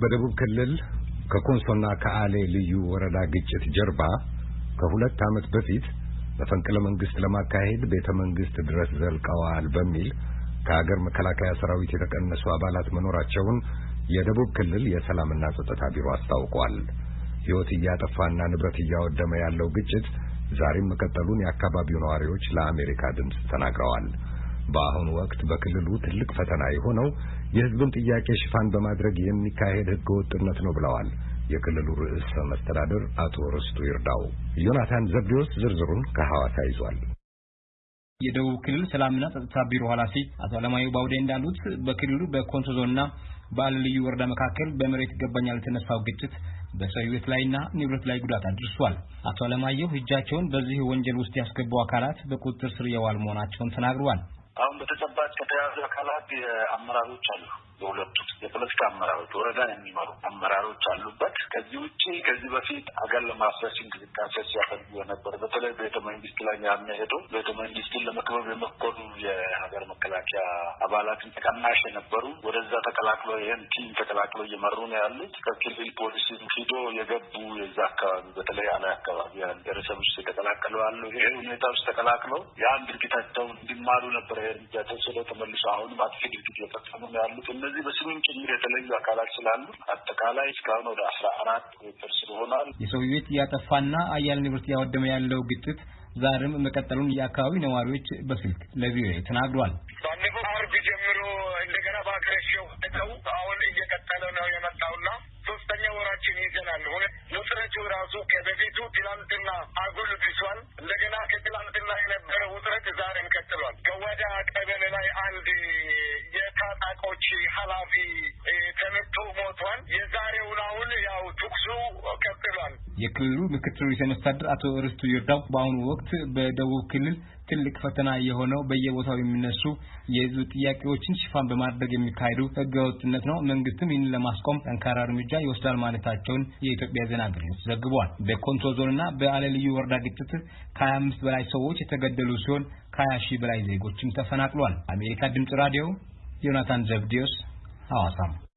በደቡብ ክልል ከኮንሶና ከአሌ ልዩ ወረዳ ግጭት ጀርባ ከሁለት ዓመት በፊት መፈንቅለ መንግስት ለማካሄድ ቤተ መንግስት ድረስ ዘልቀዋል በሚል ከሀገር መከላከያ ሰራዊት የተቀነሱ አባላት መኖራቸውን የደቡብ ክልል የሰላምና ጸጥታ ቢሮ አስታውቋል። ሕይወት እያጠፋና ንብረት እያወደመ ያለው ግጭት ዛሬም መቀጠሉን የአካባቢው ነዋሪዎች ለአሜሪካ ድምፅ ተናግረዋል። በአሁኑ ወቅት በክልሉ ትልቅ ፈተና የሆነው የሕዝብን ጥያቄ ሽፋን በማድረግ የሚካሄድ ሕገወጥነት ነው ብለዋል የክልሉ ርዕሰ መስተዳድር አቶ ርስቱ ይርዳው። ዮናታን ዘብዴዎስ ዝርዝሩን ከሐዋሳ ይዟል። የደቡብ ክልል ሰላምና ጸጥታ ቢሮ ኃላፊ አቶ አለማየሁ ባውዴ እንዳሉት በክልሉ በኮንሶ ዞንና በአለ ልዩ ወረዳ መካከል በመሬት ይገባኛል የተነሳው ግጭት በሰው ሕይወት ላይና ንብረት ላይ ጉዳት አድርሷል። አቶ አለማየሁ እጃቸውን በዚህ ወንጀል ውስጥ ያስገቡ አካላት በቁጥጥር ስር የዋሉ መሆናቸውን ተናግረዋል። አሁን በተጨባጭ ከተያዙ አካላት የአመራሮች አሉ። የሁለቱ የፖለቲካ አመራሮች ወረዳን የሚመሩ አመራሮች አሉበት። ከዚህ ውጭ ከዚህ በፊት አገር ለማፍረስ እንቅስቃሴ ሲያደርጉ የነበረ በተለይ ቤተ መንግስት ላይ ሄዶ ቤተ መንግስትን ለመክበብ የመኮኑ የሀገር መከላከያ አባላትን ተቀናሽ የነበሩ ወደዛ ተቀላቅሎ ይህን ቲም ተቀላቅሎ እየመሩ ነው ያሉት። ከክልል ፖሊስ ሂዶ የገቡ የዛ አካባቢ በተለይ አላይ አካባቢ ብሔረሰብ ውስጥ የተቀላቀሉ አሉ። ይሄ ሁኔታ ውስጥ ተቀላቅለው ያን ድርጊታቸውን እንዲማሩ ነበረ እርምጃ ተወስዶ ተመልሶ አሁንም አጥፊ ድርጊት እየፈጸሙ ነው ያሉት። እነዚህ በስምም ጭምር የተለዩ አካላት ስላሉ አጠቃላይ እስካሁን ወደ አስራ አራት ስር ሆኗል። የሰው ሕይወት እያጠፋና አያሌ ንብረት እያወደመ ያለው ግጭት ዛሬም መቀጠሉን የአካባቢ ነዋሪዎች በስልክ ለቪኦኤ ተናግሯል። ባለፈው አርብ ጀምሮ እንደገና በአገረሸው ነው አሁን እየቀጠለ ነው የመጣውና ሶስተኛ ወራችን ይዘናል። ውጥረቱ ራሱ ከበፊቱ ትላንትና አጉል ብሷል። እንደገና ከትላንትና የነበረ ውጥረት ዛሬም ቀጥሏል። ገዋዳ ቀበሌ ላይ አንድ የታጣቆች ኃላፊ ተመቶ ሞቷል። የዛሬውን አሁን ያው ትኩሱ ቀጥሏል። የክልሉ ምክትል ርዕሰ መስተዳድር አቶ ርስቱ ይርዳው በአሁኑ ወቅት በደቡብ ክልል ትልቅ ፈተና የሆነው በየቦታው የሚነሱ የህዝብ ጥያቄዎችን ሽፋን በማድረግ የሚካሄዱ ህገወጥነት ነው። መንግስትም ይህንን ለማስቆም ጠንካራ እርምጃ ይወስዳል ማለታቸውን የኢትዮጵያ ዜና አገልግሎት ዘግቧል። በኮንሶ ዞንና በአለ ልዩ ወረዳ ግጭት ከሀያ አምስት በላይ ሰዎች የተገደሉ ሲሆን ከሀያ ሺህ በላይ ዜጎችም ተፈናቅሏል። አሜሪካ ድምጽ ራዲዮ Jonathan Zebdios, Awasam.